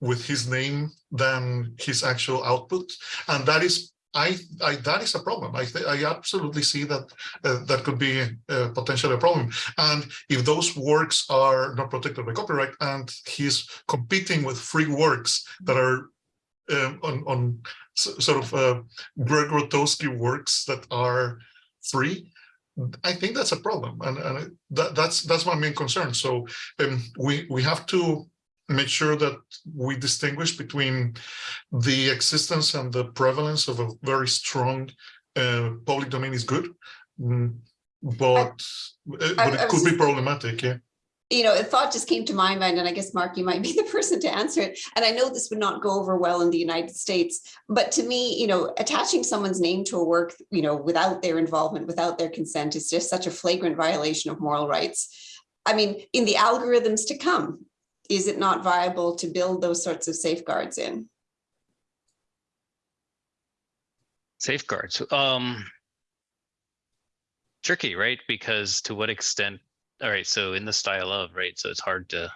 with his name than his actual output. And that is I, I that is a problem. I I absolutely see that uh, that could be uh, potentially a problem. And if those works are not protected by copyright, and he's competing with free works that are um, on on sort of uh, Greg Rutkowski works that are free, I think that's a problem, and, and that, that's that's my main concern. So um, we we have to make sure that we distinguish between the existence and the prevalence of a very strong uh, public domain is good, mm, but uh, but I it could be problematic. Yeah. you know, a thought just came to my mind, and I guess Mark, you might be *laughs* the person to answer it. And I know this would not go over well in the United States, but to me, you know, attaching someone's name to a work, you know, without their involvement, without their consent, is just such a flagrant violation of moral rights. I mean, in the algorithms to come, is it not viable to build those sorts of safeguards in? Safeguards. Um, tricky, right? Because to what extent? All right. So in the style of right, so it's hard to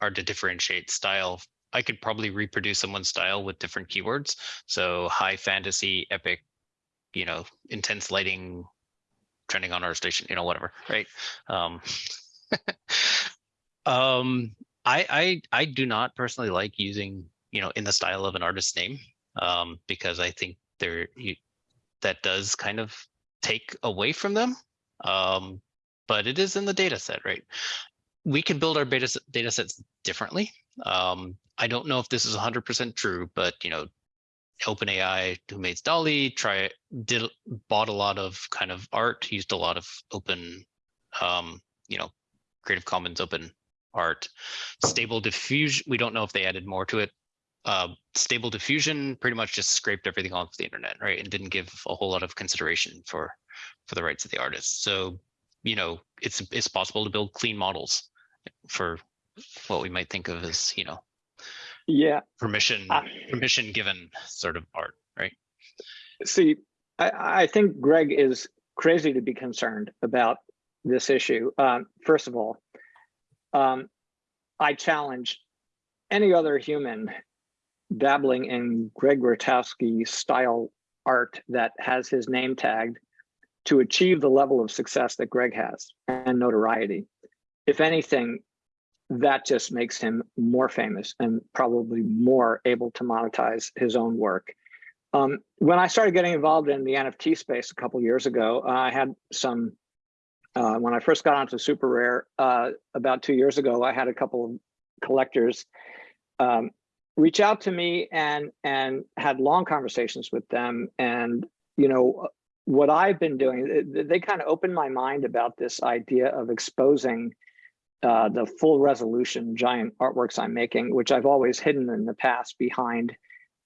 hard to differentiate style. I could probably reproduce someone's style with different keywords. So high fantasy, epic, you know, intense lighting, trending on ArtStation, you know, whatever, right? Um, *laughs* um, I I I do not personally like using you know in the style of an artist's name um, because I think there you, that does kind of take away from them. Um, but it is in the data set, right? We can build our data, data sets differently. Um, I don't know if this is 100% true, but you know, OpenAI, who made DALL-E, try did bought a lot of kind of art, used a lot of open, um, you know, Creative Commons open art. Stable diffusion, we don't know if they added more to it uh, stable diffusion pretty much just scraped everything off the internet, right? And didn't give a whole lot of consideration for for the rights of the artists. So, you know, it's it's possible to build clean models for what we might think of as, you know, Yeah, permission Ah. permission given sort of art, right? see, I, I think Greg is crazy to be concerned about this issue. Um, first of all, um, I challenge any other human dabbling in Greg Rutkowski style art that has his name tagged to achieve the level of success that Greg has and notoriety. If anything, that just makes him more famous and probably more able to monetize his own work. Um, when I started getting involved in the NFT space a couple years ago, I had some. Uh, when I first got onto SuperRare uh, about two years ago, I had a couple of collectors um, reach out to me and and had long conversations with them. And you know what I've been doing, they, they kind of opened my mind about this idea of exposing uh, the full resolution giant artworks I'm making, which I've always hidden in the past behind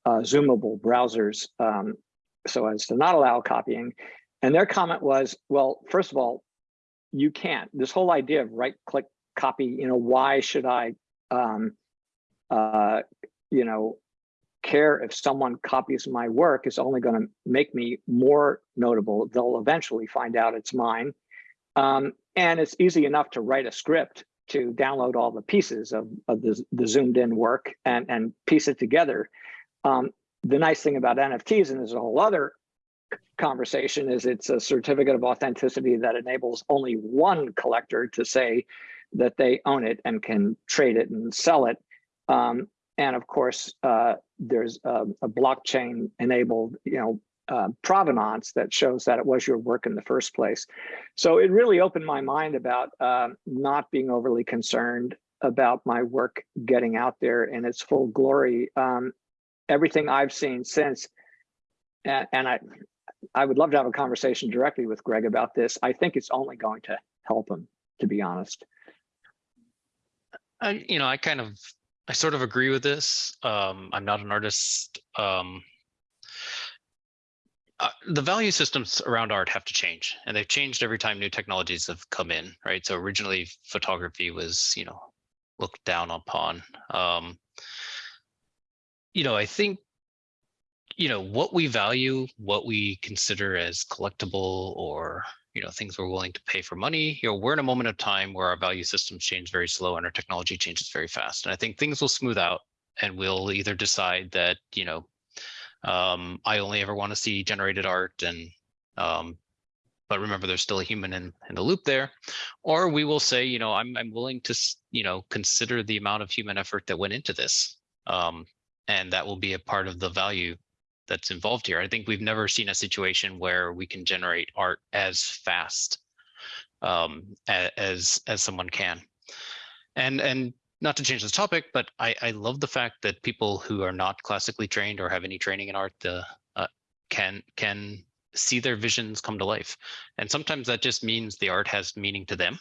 uh, zoomable browsers um, so as to not allow copying. And their comment was, well, first of all, you can't. This whole idea of right click copy, you know, why should I, um, uh, you know, care if someone copies my work is only going to make me more notable. They'll eventually find out it's mine. Um, and it's easy enough to write a script to download all the pieces of, of the, the zoomed in work and, and piece it together. Um, the nice thing about NFTs, and there's a whole other conversation, is it's a certificate of authenticity that enables only one collector to say that they own it and can trade it and sell it. Um, and of course, uh, there's a, a blockchain enabled, you know, uh, provenance that shows that it was your work in the first place. So it really opened my mind about uh, not being overly concerned about my work getting out there in its full glory. Um, everything I've seen since, and, and I, I would love to have a conversation directly with Greg about this. I think it's only going to help him, to be honest. I, you know, I kind of, I sort of agree with this. Um, I'm not an artist. Um, uh, the value systems around art have to change, and they've changed every time new technologies have come in, right? So originally, photography was, you know, looked down upon. Um, you know, I think, you know, what we value, what we consider as collectible or you know things we're willing to pay for money you know we're in a moment of time where our value systems change very slow and our technology changes very fast and i think things will smooth out and we'll either decide that you know Um, I only ever want to see generated art and um, but remember there's still a human in, in the loop there. Or we will say, you know, I'm I'm willing to, you know, consider the amount of human effort that went into this. Um, and that will be a part of the value that's involved here. I think we've never seen a situation where we can generate art as fast um, as as someone can. And and not to change the topic, but I I love the fact that people who are not classically trained or have any training in art uh, can can see their visions come to life. And sometimes that just means the art has meaning to them,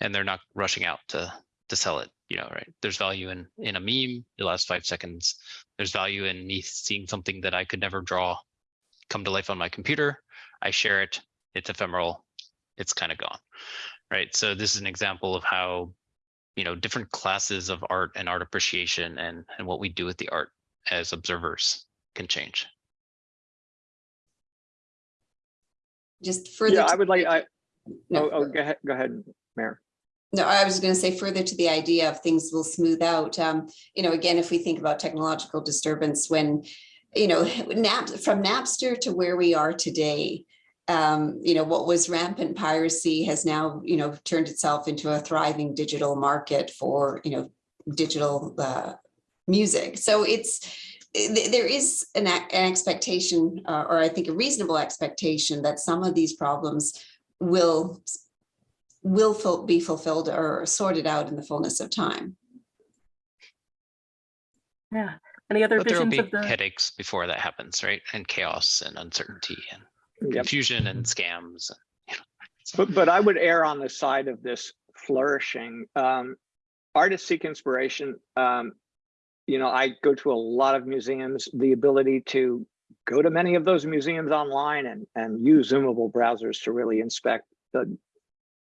and they're not rushing out to to sell it. You know, right? There's value in in a meme. It lasts five seconds. There's value in me seeing something that I could never draw come to life on my computer. I share it. It's ephemeral. It's kind of gone, right? So this is an example of how, you know, different classes of art and art appreciation and and what we do with the art as observers can change. Just further. Yeah, I would like, I, No, oh, oh, go ahead, go ahead, Meera. No, I was going to say further to the idea of things will smooth out. Um, you know, again, if we think about technological disturbance, when, you know, *laughs* Nap from Napster to where we are today, um, you know, what was rampant piracy has now, you know, turned itself into a thriving digital market for, you know, digital uh, music. So it's there is an, an expectation, uh, or I think a reasonable expectation that some of these problems will will be fulfilled or sorted out in the fullness of time. Yeah. Any other But there will visions be of the? headaches before that happens, right? And chaos and uncertainty and Yep. confusion and scams. and, you know, But, but I would err on the side of this flourishing. Um, artists seek inspiration. Um, you know, I go to a lot of museums, the ability to go to many of those museums online and, and use zoomable browsers to really inspect the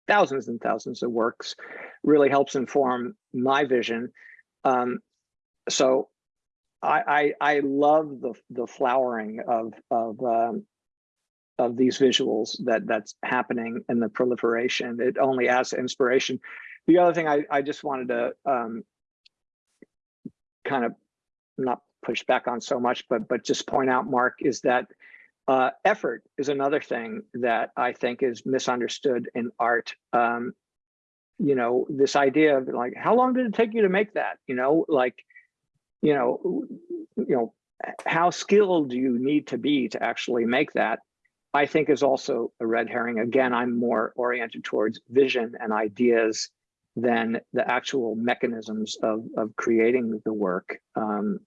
thousands and thousands of works really helps inform my vision. Um, so I, I, I love the, the flowering of, of, um, of these visuals that that's happening and the proliferation. It only adds inspiration. The other thing I, I just wanted to um, kind of not push back on so much, but but just point out, Mark, is that uh, effort is another thing that I think is misunderstood in art. Um, you know, this idea of like, how long did it take you to make that? You know, like, you know, you know, how skilled do you need to be to actually make that? I think is also a red herring. Again, I'm more oriented towards vision and ideas than the actual mechanisms of, of creating the work. Um,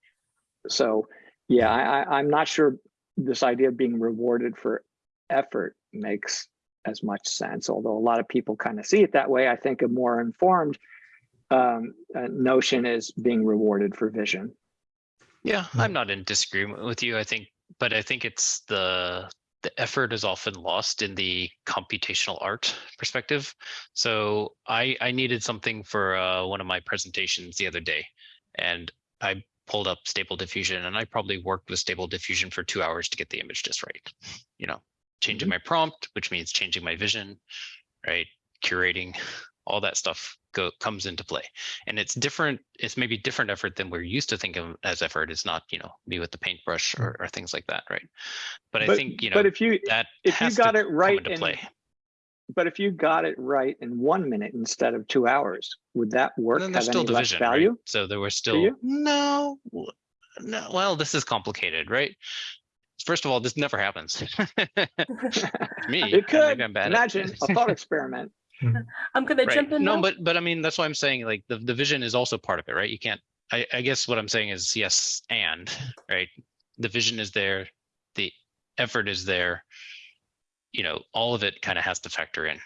so yeah, I, I, I'm not sure this idea of being rewarded for effort makes as much sense, although a lot of people kind of see it that way. I think a more informed um, uh, notion is being rewarded for vision. Yeah, I'm not in disagreement with you. I think, but I think it's the the effort is often lost in the computational art perspective. So I I needed something for uh, one of my presentations the other day, and I pulled up Stable Diffusion, and I probably worked with Stable Diffusion for two hours to get the image just right. You know, changing mm-hmm. my prompt, which means changing my vision, right? Curating, all that stuff go comes into play and it's different it's maybe different effort than we're used to think of as effort it's not you know me with the paintbrush mm-hmm. or, or things like that right but, i think you know but if you that if you got to it right into in- play but if you got it right in one minute instead of two hours, would that work? then there's have still any less division right value? so there was still you? no no well this is complicated right first of all this never happens *laughs* me It could. I'm bad Imagine a thought experiment. *laughs* *laughs* I'm gonna right. jump in no now. but but i mean that's why i'm saying like the, division is also part of it right you can't I, I guess what i'm saying is yes and right the vision is there the effort is there you know all of it kind of has to factor in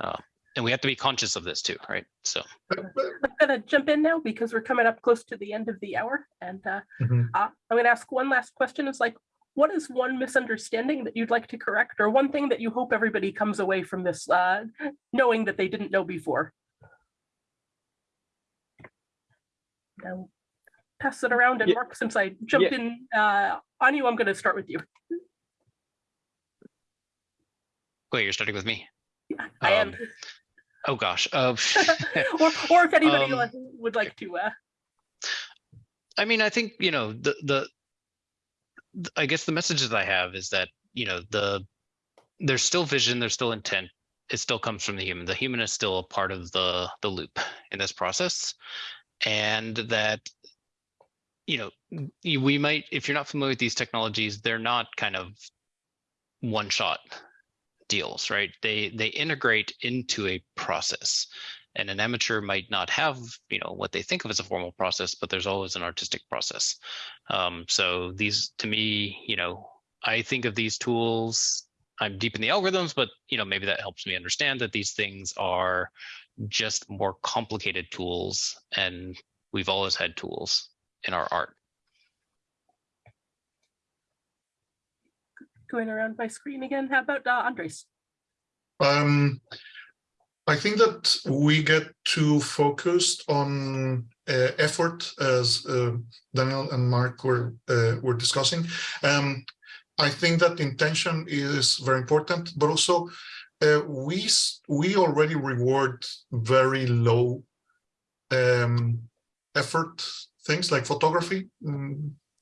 uh, and we have to be conscious of this too right so But- but- I'm gonna jump in now because we're coming up close to the end of the hour and uh, Mhm. uh, I'm gonna ask one last question. is like, what is one misunderstanding that you'd like to correct or one thing that you hope everybody comes away from this uh, knowing that they didn't know before? Now, pass it around and Yeah. Mark, since I jumped in uh, on you, I'm gonna start with you. Wait you're starting with me I am. Um, oh gosh uh, *laughs* *laughs* or, or if anybody Um, would like to, uh, I mean, I think you know the the th- I guess the message that I have is that, you know, the, there's still vision, there's still intent. It still comes from the human. The human is still a part of the, the loop in this process. And that, you know, we might, if you're not familiar with these technologies, they're not kind of one shot deals, right? They, they integrate into a process. And an amateur might not have you know what they think of as a formal process but there's always an artistic process. Um, so these to me you know i think of these tools i'm deep in the algorithms but you know maybe that helps me understand that these things are just more complicated tools and we've always had tools in our art Going around my screen again. How about uh, Andres? Um, I think that we get too focused on uh, effort, as uh, Daniel and Mark were uh, were discussing. Um, I think that intention is very important, but also uh, we we already reward very low um, effort things like photography.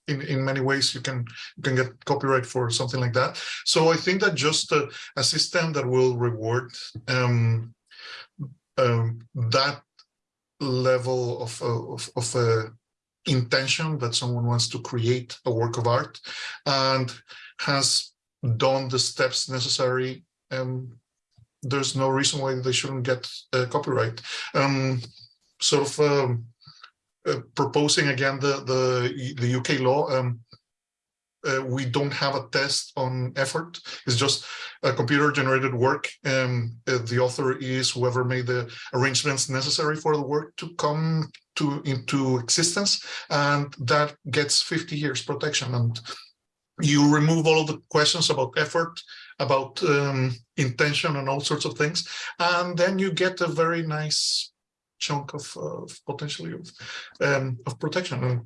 In, in many ways, you can you can get copyright for something like that. So I think that just a, a system that will reward um, um, that level of of, of uh, intention that someone wants to create a work of art and has done the steps necessary. Um, there's no reason why they shouldn't get uh, copyright. Um, sort of um, proposing again the the the UK law. Um, uh, we don't have a test on effort. It's just a computer generated work. Um, uh, the author is whoever made the arrangements necessary for the work to come to into existence, and that gets 50 years protection. And you remove all of the questions about effort, about um, intention, and all sorts of things, and then you get a very nice chunk of, of potentially of, um, of protection. And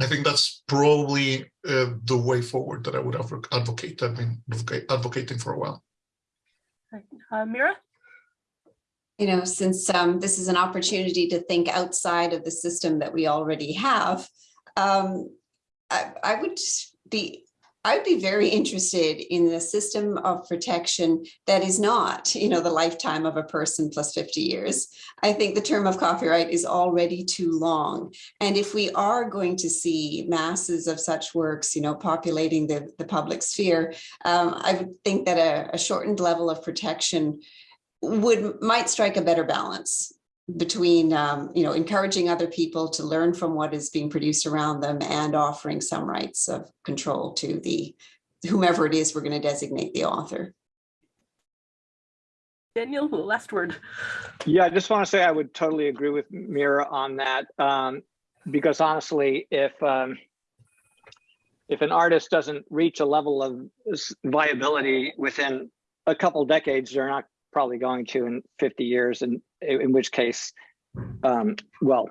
I think that's probably uh, the way forward that I would advocate. I've been advocating for a while. Uh, Meera? you know, since um, this is an opportunity to think outside of the system that we already have, um, I, I would be, I would be very interested in the system of protection that is not, you know, the lifetime of a person plus 50 years. I think the term of copyright is already too long. And if we are going to see masses of such works, you know, populating the, the public sphere, um, I would think that a, a shortened level of protection would might strike a better balance between um, you know encouraging other people to learn from what is being produced around them and offering some rights of control to the whomever it is we're going to designate the author. Daniel, last word. Yeah, I just want to say I would totally agree with Meera on that. Um, because honestly, if um, if an artist doesn't reach a level of viability within a couple decades, they're not probably going to in 50 years, and in, which case, um, well,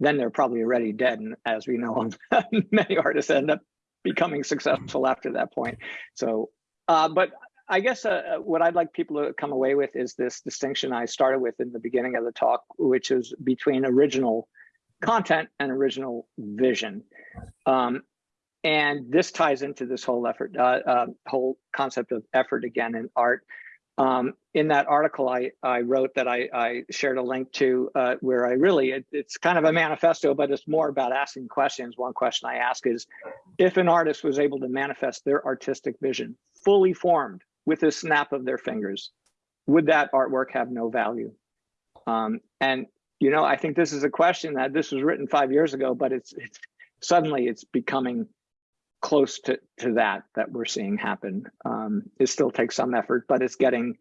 then they're probably already dead. And as we know, *laughs* many artists end up becoming successful after that point. So, uh, but I guess uh, what I'd like people to come away with is this distinction I started with in the beginning of the talk, which is between original content and original vision. Um, and this ties into this whole effort, uh, uh, whole concept of effort again in art. Um, in that article I, I wrote that I, I shared a link to uh, where I really, it, it's kind of a manifesto, but it's more about asking questions. One question I ask is, if an artist was able to manifest their artistic vision fully formed with a snap of their fingers, would that artwork have no value? Um, and, you know, I think this is a question that this was written five years ago, but it's, it's suddenly it's becoming close to, to that that we're seeing happen. Um, it still takes some effort, but it's getting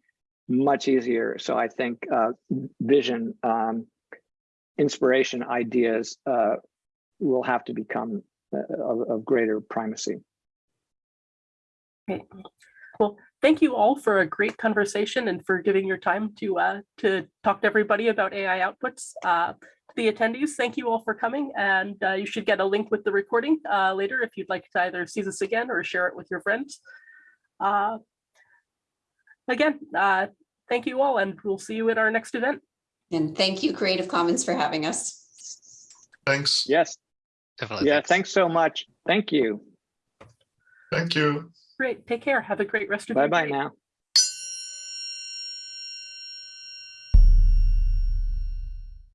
much easier. So I think uh, vision, um, inspiration, ideas uh, will have to become uh, of, of greater primacy. Great. Well, thank you all for a great conversation and for giving your time to uh, to talk to everybody about AI outputs. Uh, the attendees, thank you all for coming, and uh, you should get a link with the recording uh, later if you'd like to either see this again or share it with your friends. Uh, again, uh, thank you all, and we'll see you at our next event. And thank you, Creative Commons, for having us. Thanks. Yes. definitely Yeah. thanks. Thanks so much. Thank you. Thank you. Great. Take care. Have a great rest of your day. Bye-bye now.